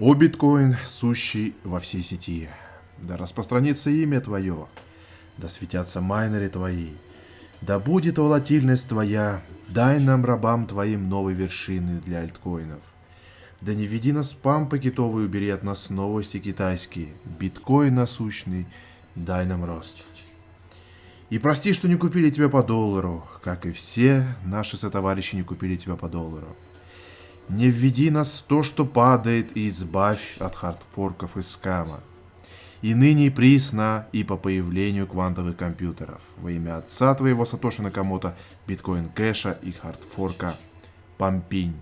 О биткоин, сущий во всей сети, да распространится имя Твое, да светятся майнеры Твои, да будет волатильность Твоя, дай нам, рабам Твоим, новые вершины для альткоинов. Да не веди нас спам пакетовый, убери от нас новости китайские, биткоин насущный, дай нам рост. И прости, что не купили тебя по доллару, как и все наши сотоварищи не купили тебя по доллару. Не введи нас в то, что падает, и избавь от хардфорков и скама. И ныне и присно, и по появлению квантовых компьютеров. Во имя отца твоего Сатоши Накамото, биткоин кэша и хардфорка Пампинь.